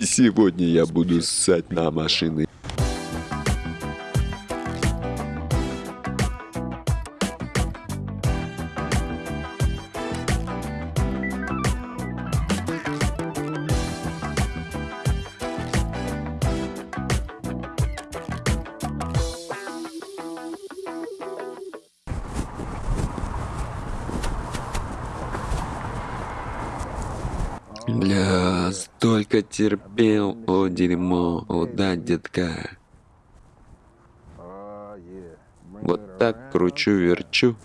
Сегодня я буду ссать на машины. Бля, столько терпел, о дерьмо, о да, детка. Вот так кручу-верчу.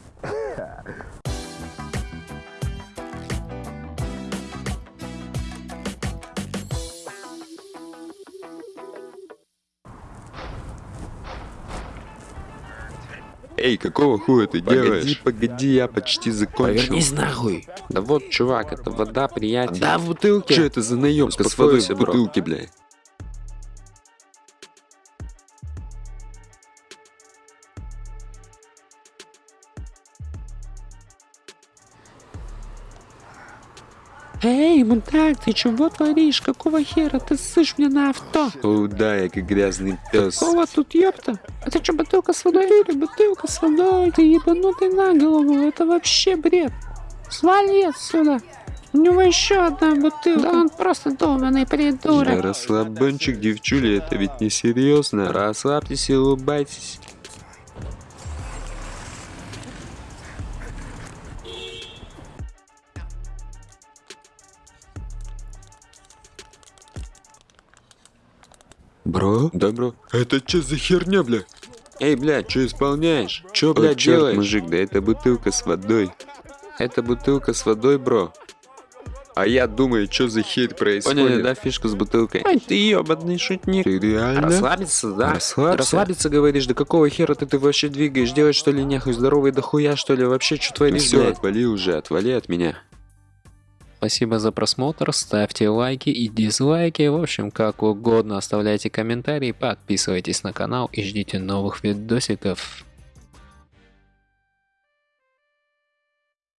Эй, какого хуя ты Погоди, делаешь? Погоди, я почти закончил. Повернись нахуй. Да вот, чувак, это вода, приятель. Да, в бутылке. Что это за наебка с водой в бутылке, бля? Эй, мудак, ты чего творишь? Какого хера ты ссышь мне на авто? О, да, я как грязный пес. Какого тут ёпта? Это что, бутылка с водой? Ты, бутылка с водой. Ты ебанутый на голову. Это вообще бред. Свали отсюда. У него еще одна бутылка. Да он просто долбанный Да придурок. расслабончик, девчули, это ведь не серьезно. Расслабьтесь и улыбайтесь. Бро? Да, бро. Это что за херня, бля? Эй, бля, что исполняешь? Что, бля, бля, делаешь? делаешь? мужик, да это бутылка с водой. Это бутылка с водой, бро. А я думаю, что за херь происходит? Поняли, да, фишку с бутылкой? Ай, ты ебаный шутник. Ты реально? Расслабиться, да? Расслабься. Расслабиться, говоришь, да какого хера ты, ты вообще двигаешь? Делать что ли нехуй? Здоровый дохуя, что ли? Вообще, что творишь, все, блядь? отвали уже, отвали от меня. Спасибо за просмотр, ставьте лайки и дизлайки, в общем, как угодно, оставляйте комментарии, подписывайтесь на канал и ждите новых видосиков.